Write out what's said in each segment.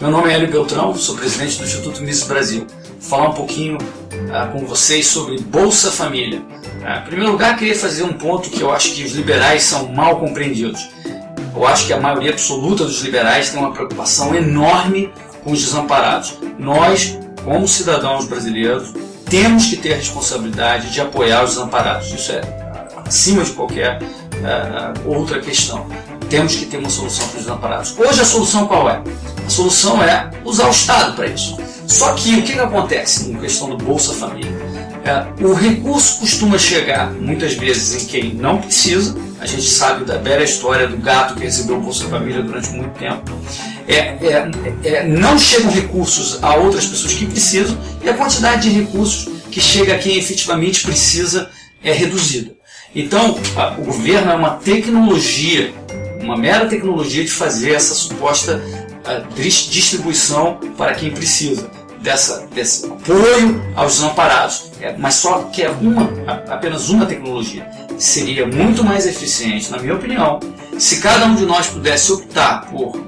Meu nome é Hélio Beltrão, sou presidente do Instituto Mises Brasil. Vou falar um pouquinho uh, com vocês sobre Bolsa Família. Uh, em primeiro lugar, queria fazer um ponto que eu acho que os liberais são mal compreendidos. Eu acho que a maioria absoluta dos liberais tem uma preocupação enorme com os desamparados. Nós, como cidadãos brasileiros, temos que ter a responsabilidade de apoiar os desamparados. Isso é acima de qualquer uh, outra questão. Temos que ter uma solução para os desamparados. Hoje a solução qual é? A solução é usar o Estado para isso. Só que o que, que acontece com questão do Bolsa Família? É, o recurso costuma chegar muitas vezes em quem não precisa. A gente sabe da bela história do gato que recebeu o Bolsa Família durante muito tempo. É, é, é, não chegam recursos a outras pessoas que precisam e a quantidade de recursos que chega a quem efetivamente precisa é reduzida. Então, o governo é uma tecnologia, uma mera tecnologia de fazer essa suposta distribuição para quem precisa dessa, desse apoio aos desamparados. É, mas só que é uma, apenas uma tecnologia. Seria muito mais eficiente, na minha opinião, se cada um de nós pudesse optar por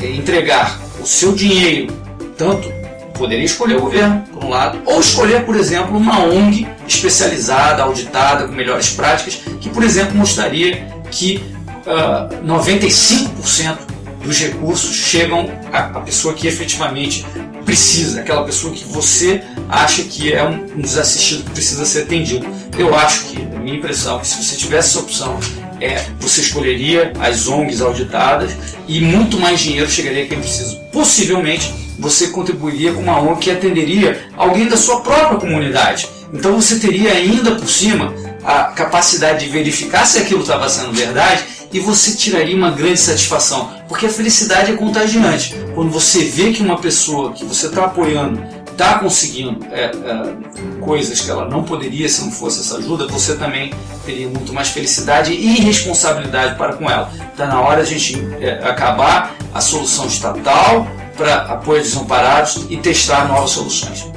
é, entregar o seu dinheiro, tanto poderia escolher o governo, por um lado, ou escolher, por exemplo, uma ONG especializada, auditada, com melhores práticas, que, por exemplo, mostraria que uh, ah, 95% dos recursos chegam à pessoa que efetivamente precisa, aquela pessoa que você acha que é um desassistido que precisa ser atendido. Eu acho que, a minha impressão, que se você tivesse essa opção, é, você escolheria as ONGs auditadas e muito mais dinheiro chegaria a quem precisa. Possivelmente você contribuiria com uma ONG que atenderia alguém da sua própria comunidade. Então você teria ainda por cima a capacidade de verificar se aquilo estava sendo verdade e você tiraria uma grande satisfação, porque a felicidade é contagiante. Quando você vê que uma pessoa que você está apoiando está conseguindo é, é, coisas que ela não poderia se não fosse essa ajuda, você também teria muito mais felicidade e responsabilidade para com ela. Está na hora de a gente é, acabar a solução estatal para apoio desamparados e testar novas soluções.